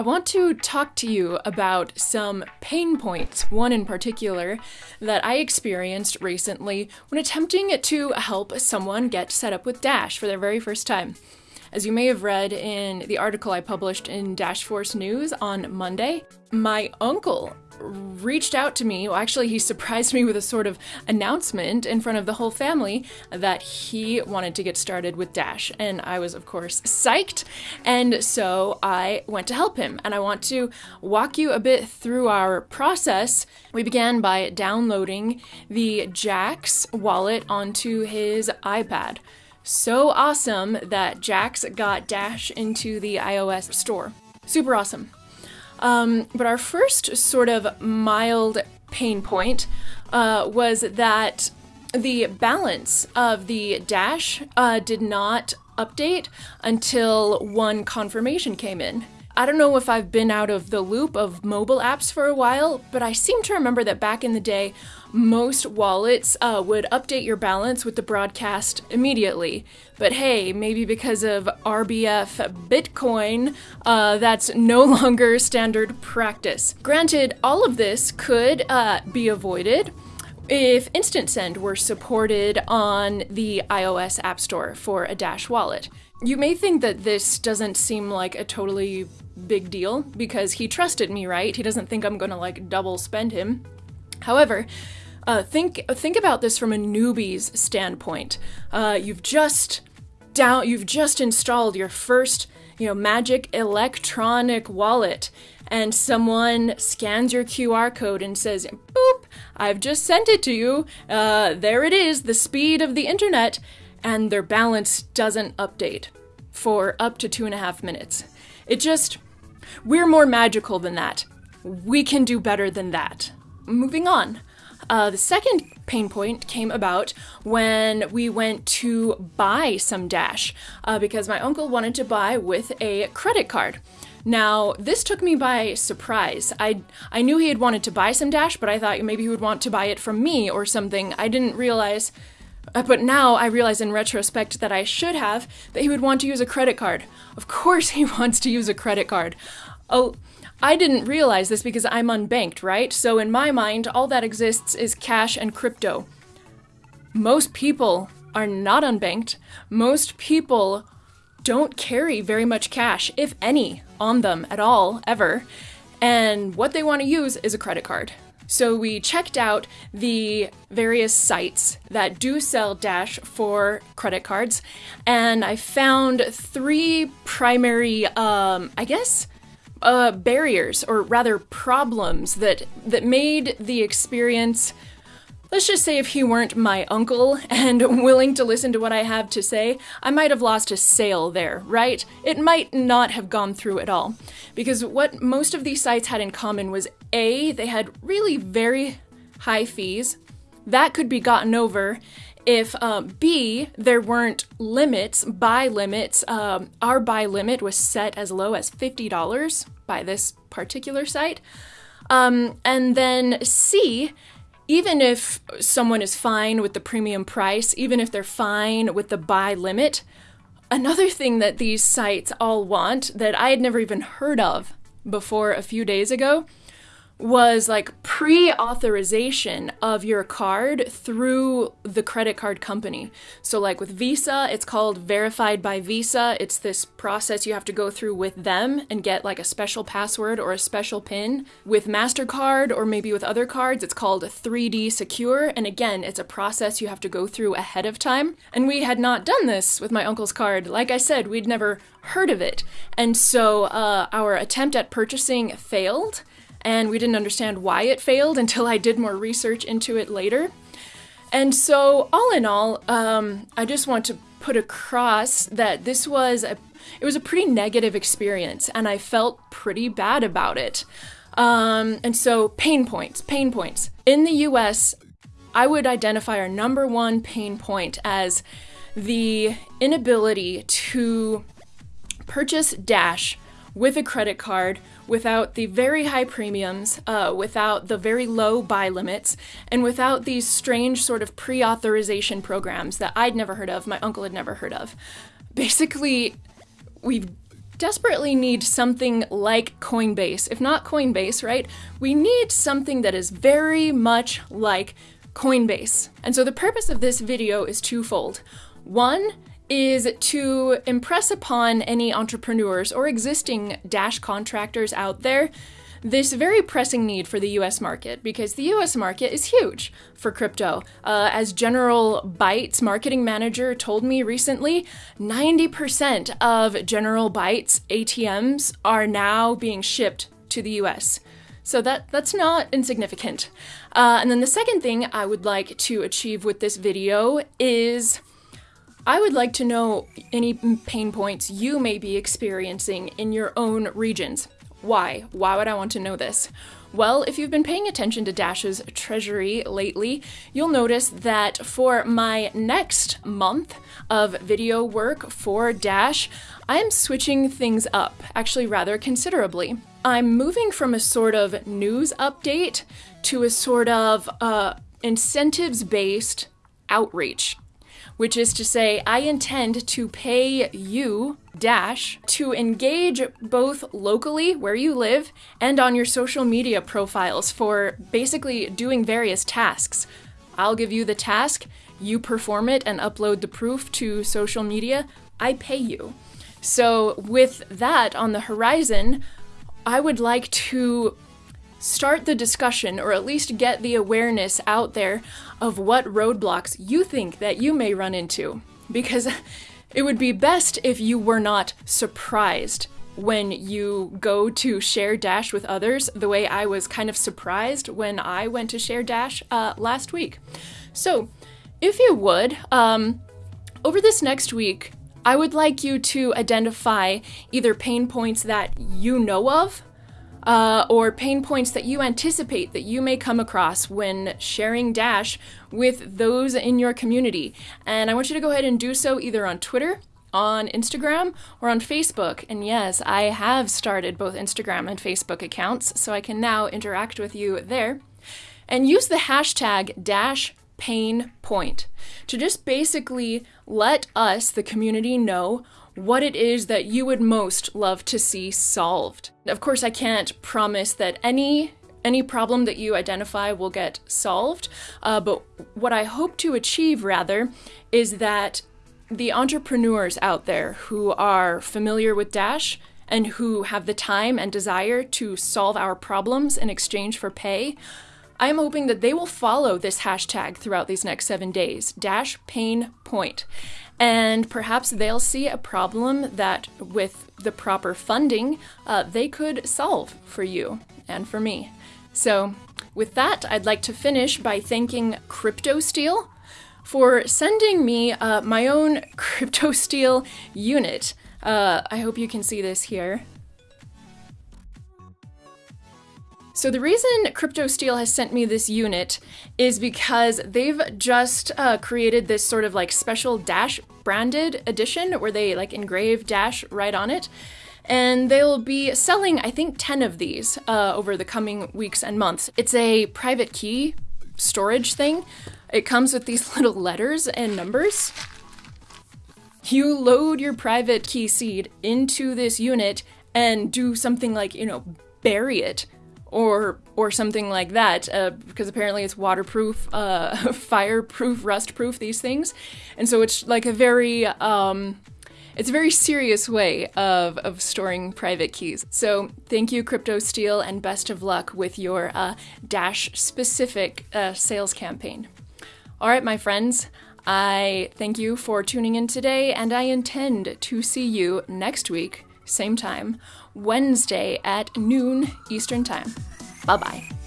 I want to talk to you about some pain points, one in particular that I experienced recently when attempting to help someone get set up with Dash for their very first time. As you may have read in the article I published in Dash Force News on Monday, my uncle reached out to me. Well, actually, he surprised me with a sort of announcement in front of the whole family that he wanted to get started with Dash. And I was, of course, psyched. And so I went to help him. And I want to walk you a bit through our process. We began by downloading the Jaxx wallet onto his iPad. So awesome that Jaxx got Dash into the iOS store. Super awesome. Um, but our first sort of mild pain point uh, was that the balance of the dash uh, did not update until one confirmation came in. I don't know if I've been out of the loop of mobile apps for a while, but I seem to remember that back in the day, most wallets uh, would update your balance with the broadcast immediately. But hey, maybe because of RBF Bitcoin, uh, that's no longer standard practice. Granted, all of this could uh, be avoided if Instant Send were supported on the iOS App Store for a Dash wallet. You may think that this doesn't seem like a totally big deal because he trusted me, right? He doesn't think I'm gonna like double spend him. However, uh, think think about this from a newbie's standpoint. Uh, you've just down, you've just installed your first, you know, magic electronic wallet, and someone scans your QR code and says, "Boop, I've just sent it to you. Uh, there it is, the speed of the internet," and their balance doesn't update for up to two and a half minutes. It just, we're more magical than that. We can do better than that. Moving on. Uh, the second pain point came about when we went to buy some Dash uh, because my uncle wanted to buy with a credit card. Now, this took me by surprise. I I knew he had wanted to buy some Dash, but I thought maybe he would want to buy it from me or something. I didn't realize Uh, but now I realize in retrospect that I should have that he would want to use a credit card. Of course he wants to use a credit card. Oh, I didn't realize this because I'm unbanked, right? So in my mind, all that exists is cash and crypto. Most people are not unbanked. Most people don't carry very much cash, if any, on them at all, ever. And what they want to use is a credit card. So we checked out the various sites that do sell Dash for credit cards, and I found three primary, um, I guess, uh, barriers or rather problems that that made the experience let's just say if he weren't my uncle and willing to listen to what I have to say, I might have lost a sale there, right? It might not have gone through at all. Because what most of these sites had in common was A, they had really very high fees. That could be gotten over if uh, B, there weren't limits, buy limits, um, our buy limit was set as low as $50 by this particular site. Um, and then C, even if someone is fine with the premium price, even if they're fine with the buy limit, another thing that these sites all want that I had never even heard of before a few days ago was like pre authorization of your card through the credit card company. So, like with Visa, it's called verified by Visa. It's this process you have to go through with them and get like a special password or a special PIN. With MasterCard or maybe with other cards, it's called 3D Secure. And again, it's a process you have to go through ahead of time. And we had not done this with my uncle's card. Like I said, we'd never heard of it. And so uh, our attempt at purchasing failed and we didn't understand why it failed until I did more research into it later. And so, all in all, um, I just want to put across that this was a it was a pretty negative experience, and I felt pretty bad about it. Um, and so, pain points, pain points in the U.S. I would identify our number one pain point as the inability to purchase Dash with a credit card without the very high premiums, uh, without the very low buy limits, and without these strange sort of pre authorization programs that I'd never heard of, my uncle had never heard of. Basically, we've desperately need something like Coinbase. If not Coinbase, right? We need something that is very much like Coinbase. And so the purpose of this video is twofold. One is to impress upon any entrepreneurs or existing Dash contractors out there this very pressing need for the US market because the US market is huge for crypto. Uh, as General Bytes marketing manager told me recently, 90% of General Bytes ATMs are now being shipped to the US. So that that's not insignificant. Uh, and then the second thing I would like to achieve with this video is I would like to know any pain points you may be experiencing in your own regions. Why? Why would I want to know this? Well, if you've been paying attention to Dash's treasury lately, you'll notice that for my next month of video work for Dash, I'm switching things up, actually, rather considerably. I'm moving from a sort of news update to a sort of uh, incentives based outreach which is to say, I intend to pay you, Dash, to engage both locally where you live and on your social media profiles for basically doing various tasks. I'll give you the task, you perform it and upload the proof to social media, I pay you. So, with that on the horizon, I would like to start the discussion or at least get the awareness out there of what roadblocks you think that you may run into. Because it would be best if you were not surprised when you go to share Dash with others, the way I was kind of surprised when I went to share Dash uh, last week. So, if you would, um, over this next week, I would like you to identify either pain points that you know of uh, or pain points that you anticipate that you may come across when sharing Dash with those in your community. And I want you to go ahead and do so either on Twitter, on Instagram, or on Facebook. And yes, I have started both Instagram and Facebook accounts, so I can now interact with you there. And use the hashtag Dash pain point to just basically let us, the community, know what it is that you would most love to see solved. Of course, I can't promise that any any problem that you identify will get solved, uh, but what I hope to achieve rather is that the entrepreneurs out there who are familiar with Dash and who have the time and desire to solve our problems in exchange for pay I am hoping that they will follow this hashtag throughout these next seven days dash pain point. And perhaps they'll see a problem that, with the proper funding, uh, they could solve for you and for me. So, with that, I'd like to finish by thanking CryptoSteel for sending me uh, my own CryptoSteel unit. Uh, I hope you can see this here. So the reason CryptoSteel has sent me this unit is because they've just uh, created this sort of like special Dash branded edition where they like engrave Dash right on it. And they'll be selling, I think, 10 of these uh, over the coming weeks and months. It's a private key storage thing. It comes with these little letters and numbers. You load your private key seed into this unit and do something like, you know, bury it or or something like that uh, because apparently it's waterproof uh, fireproof rustproof these things and so it's like a very um, it's a very serious way of, of storing private keys. So, thank you, CryptoSteel, and best of luck with your uh, Dash specific uh, sales campaign. All right, my friends, I thank you for tuning in today, and I intend to see you next week, same time, Wednesday at noon Eastern Time. Bye bye.